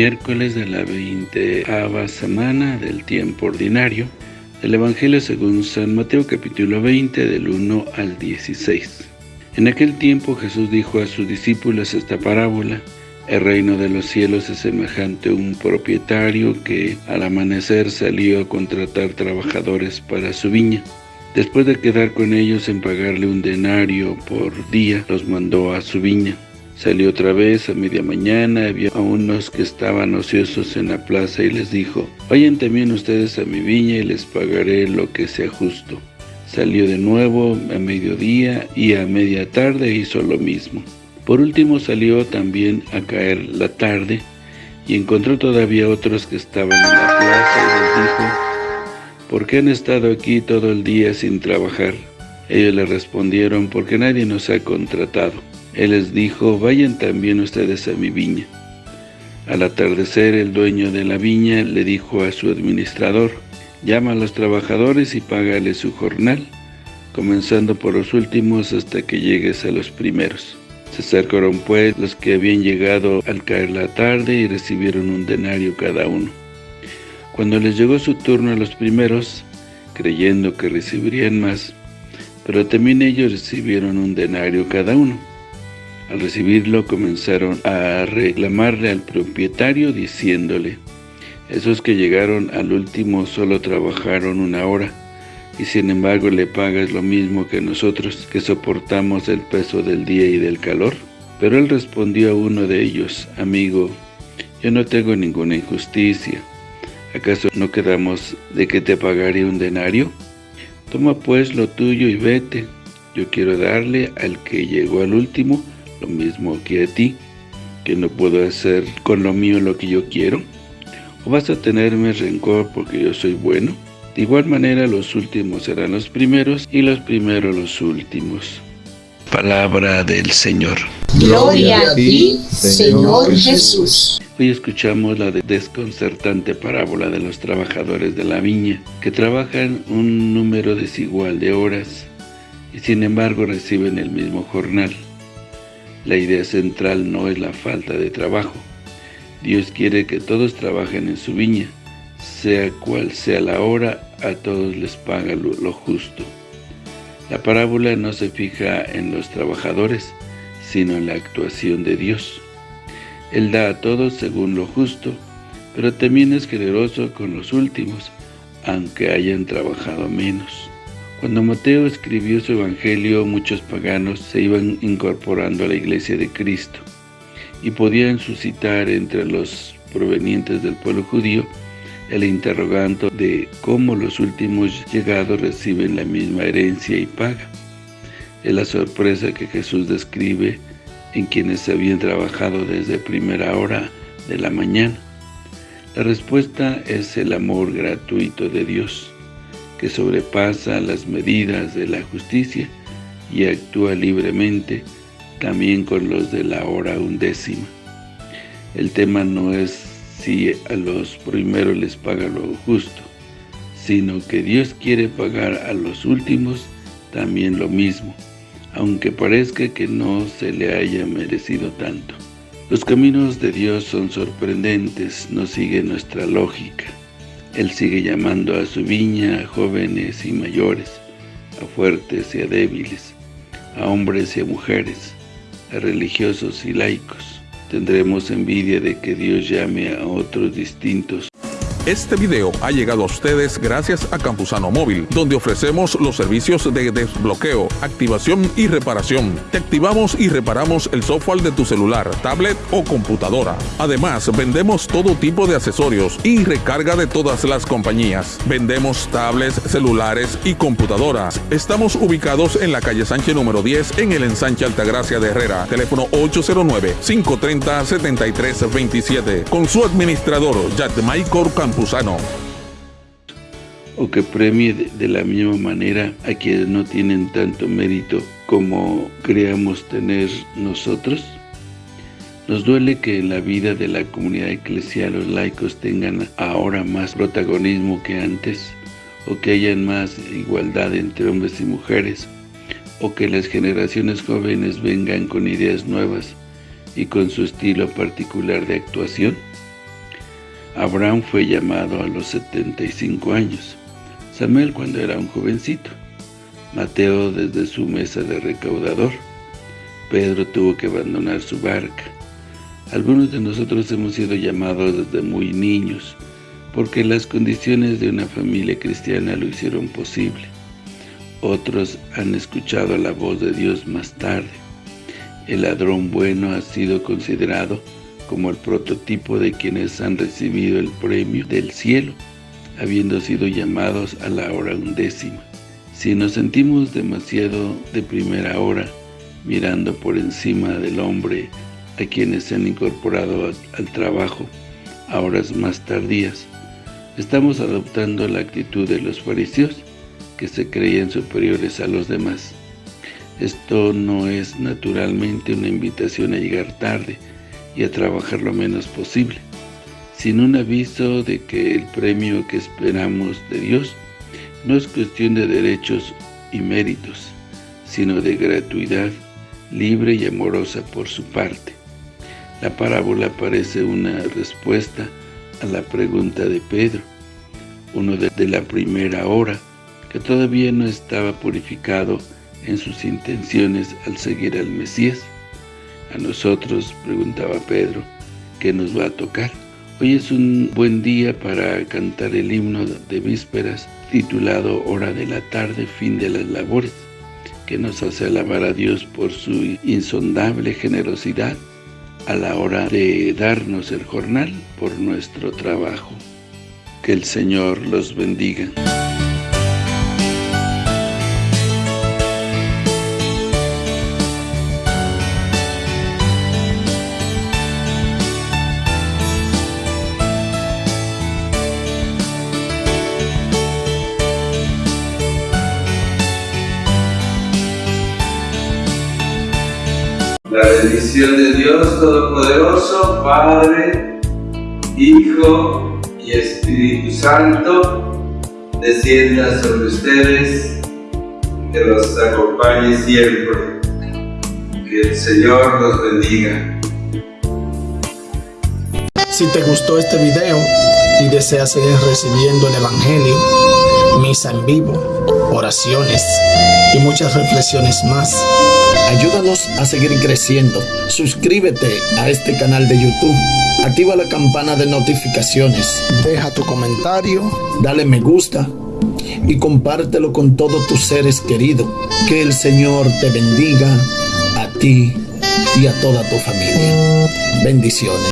miércoles de la veinteava semana del tiempo ordinario del Evangelio según San Mateo capítulo 20 del 1 al 16. En aquel tiempo Jesús dijo a sus discípulos esta parábola, el reino de los cielos es semejante a un propietario que al amanecer salió a contratar trabajadores para su viña. Después de quedar con ellos en pagarle un denario por día, los mandó a su viña. Salió otra vez a media mañana, vio a unos que estaban ociosos en la plaza y les dijo, Vayan también ustedes a mi viña y les pagaré lo que sea justo. Salió de nuevo a mediodía y a media tarde hizo lo mismo. Por último salió también a caer la tarde y encontró todavía otros que estaban en la plaza y les dijo, ¿Por qué han estado aquí todo el día sin trabajar? Ellos le respondieron, porque nadie nos ha contratado. Él les dijo, vayan también ustedes a mi viña. Al atardecer, el dueño de la viña le dijo a su administrador, llama a los trabajadores y págale su jornal, comenzando por los últimos hasta que llegues a los primeros. Se acercaron pues los que habían llegado al caer la tarde y recibieron un denario cada uno. Cuando les llegó su turno a los primeros, creyendo que recibirían más, pero también ellos recibieron un denario cada uno. Al recibirlo comenzaron a reclamarle al propietario diciéndole, esos que llegaron al último solo trabajaron una hora, y sin embargo le pagas lo mismo que nosotros, que soportamos el peso del día y del calor. Pero él respondió a uno de ellos, amigo, yo no tengo ninguna injusticia. ¿Acaso no quedamos de que te pagaré un denario? Toma pues lo tuyo y vete. Yo quiero darle al que llegó al último lo mismo que a ti, que no puedo hacer con lo mío lo que yo quiero? ¿O vas a tenerme rencor porque yo soy bueno? De igual manera los últimos serán los primeros y los primeros los últimos. Palabra del Señor. Gloria a ti, Señor Jesús. Hoy escuchamos la desconcertante parábola de los trabajadores de la viña, que trabajan un número desigual de horas y sin embargo reciben el mismo jornal. La idea central no es la falta de trabajo. Dios quiere que todos trabajen en su viña, sea cual sea la hora, a todos les paga lo, justo. La parábola no se fija en los trabajadores, sino en la actuación de Dios. Él da a todos según lo justo, pero también es generoso con los últimos, aunque hayan trabajado menos. Cuando Mateo escribió su evangelio, muchos paganos se iban incorporando a la iglesia de Cristo y podían suscitar entre los provenientes del pueblo judío el interrogante de cómo los últimos llegados reciben la misma herencia y paga. Es la sorpresa que Jesús describe en quienes habían trabajado desde primera hora de la mañana. La respuesta es el amor gratuito de Dios que sobrepasa las medidas de la justicia y actúa libremente también con los de la hora undécima. El tema no es si a los primeros les paga lo justo, sino que Dios quiere pagar a los últimos también lo mismo, aunque parezca que no se le haya merecido tanto. Los caminos de Dios son sorprendentes, no siguen nuestra lógica. Él sigue llamando a su viña a jóvenes y mayores, a fuertes y a débiles, a hombres y a mujeres, a religiosos y laicos. Tendremos envidia de que Dios llame a otros distintos este video ha llegado a ustedes gracias a Campusano Móvil, donde ofrecemos los servicios de desbloqueo, activación y reparación. Te activamos y reparamos el software de tu celular, tablet o computadora. Además, vendemos todo tipo de accesorios y recarga de todas las compañías. Vendemos tablets, celulares y computadoras. Estamos ubicados en la calle Sánchez número 10 en el ensanche Altagracia de Herrera. Teléfono 809-530-7327. Con su administrador, Maicor O que premie de la misma manera a quienes no tienen tanto mérito como creamos tener nosotros? Nos duele que en la vida de la comunidad eclesial los laicos tengan ahora más protagonismo que antes, o que hayan más igualdad entre hombres y mujeres, o que las generaciones jóvenes vengan con ideas nuevas y con su estilo particular de actuación. Abraham fue llamado a los 75 años, Samuel cuando era un jovencito, Mateo desde su mesa de recaudador, Pedro tuvo que abandonar su barca. Algunos de nosotros hemos sido llamados desde muy niños, porque las condiciones de una familia cristiana lo hicieron posible. Otros han escuchado la voz de Dios más tarde. El ladrón bueno ha sido considerado como el prototipo de quienes han recibido el premio del cielo, habiendo sido llamados a la hora undécima. Si nos sentimos demasiado de primera hora, mirando por encima del hombre a quienes se han incorporado al trabajo a horas más tardías, estamos adoptando la actitud de los fariseos, que se creían superiores a los demás. Esto no es naturalmente una invitación a llegar tarde y a trabajar lo menos posible, sino un aviso de que el premio que esperamos de Dios no es cuestión de derechos y méritos, sino de gratuidad libre y amorosa por su parte. La parábola parece una respuesta a la pregunta de Pedro, uno de la primera hora, que todavía no estaba purificado en sus intenciones al seguir al Mesías. A nosotros, preguntaba Pedro, ¿qué nos va a tocar? Hoy es un buen día para cantar el himno de vísperas titulado Hora de la tarde, fin de las labores, que nos hace alabar a Dios por su insondable generosidad a la hora de darnos el jornal por nuestro trabajo. Que el Señor los bendiga. Bendición de Dios Todopoderoso, Padre, Hijo y Espíritu Santo, descienda sobre ustedes, que los acompañe siempre. Que el Señor los bendiga. Si te gustó este video y deseas seguir recibiendo el Evangelio, misa en vivo, oraciones y muchas reflexiones más, Ayúdanos a seguir creciendo. Suscríbete a este canal de YouTube. Activa la campana de notificaciones. Deja tu comentario. Dale me gusta. Y compártelo con todos tus seres queridos. Que el Señor te bendiga a ti y a toda tu familia. Bendiciones.